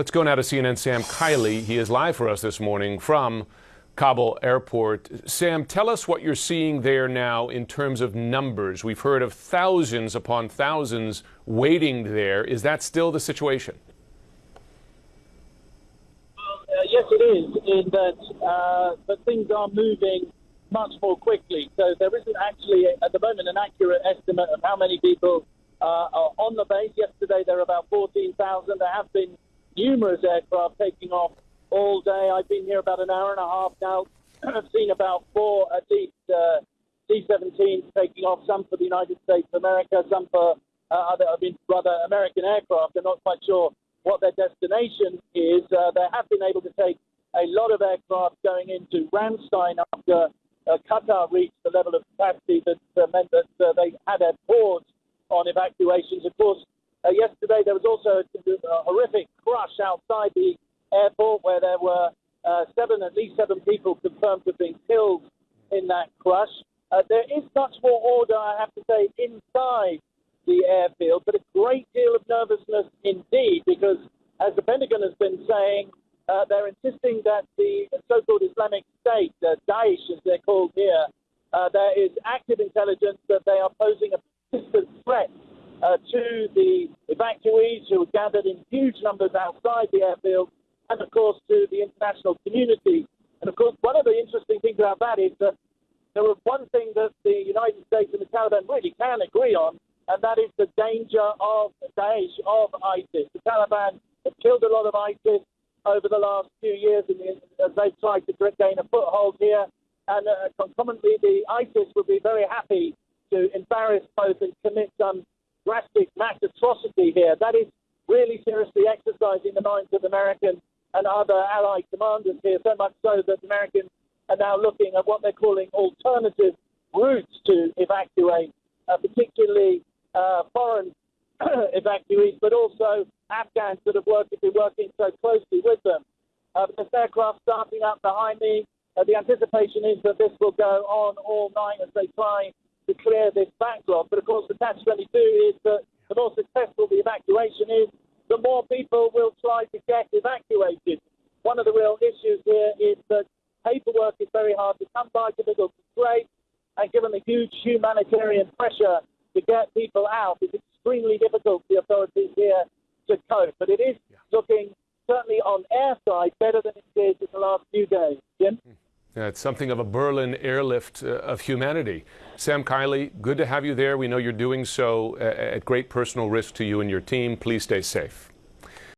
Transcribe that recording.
Let's go now to CNN Sam Kiley. He is live for us this morning from Kabul Airport. Sam, tell us what you're seeing there now in terms of numbers. We've heard of thousands upon thousands waiting there. Is that still the situation? Uh, yes, it is, in that uh, but things are moving much more quickly. So there isn't actually, at the moment, an accurate estimate of how many people uh, are on the base. Yesterday, there were about 14,000. There have been numerous aircraft taking off all day. I've been here about an hour and a half now. I've seen about four, at least, uh, C-17s taking off, some for the United States of America, some for uh, other, I mean, rather American aircraft. I'm not quite sure what their destination is. Uh, they have been able to take a lot of aircraft going into Ramstein after uh, Qatar reached the level of capacity that uh, meant that uh, they had a pause on evacuations. Of course, uh, yesterday there was also a, horrific crush outside the airport where there were uh, seven, at least seven people confirmed to have been killed in that crush. Uh, there is much more order, I have to say, inside the airfield, but a great deal of nervousness indeed, because as the Pentagon has been saying, uh, they're insisting that the so-called Islamic State, uh, Daesh as they're called here, uh, there is active intelligence that they are posing a uh, to the evacuees who are gathered in huge numbers outside the airfield, and of course to the international community. And of course, one of the interesting things about that is that there was one thing that the United States and the Taliban really can agree on, and that is the danger of Daesh, of ISIS. The Taliban have killed a lot of ISIS over the last few years as they've tried to gain a foothold here. And uh, concomitantly, the ISIS would be very happy to embarrass both and commit some drastic mass atrocity here. That is really seriously exercising the minds of American and other allied commanders here, so much so that Americans are now looking at what they're calling alternative routes to evacuate, uh, particularly uh, foreign evacuees, but also Afghans that have worked, been working so closely with them. Uh, this aircraft starting up behind me. Uh, the anticipation is that this will go on all night as they try to clear this backlog. But of course, the catch 22 is that the more successful the evacuation is, the more people will try to get evacuated. One of the real issues here is that paperwork is very hard to come by, difficult to trace, and given the huge humanitarian pressure to get people out, it's extremely difficult for the authorities here to cope. But it is yeah. looking certainly on air side better than it did in the last few days. Jim? Hmm. Yeah, it's something of a Berlin airlift uh, of humanity. Sam Kiley, good to have you there. We know you're doing so uh, at great personal risk to you and your team. Please stay safe.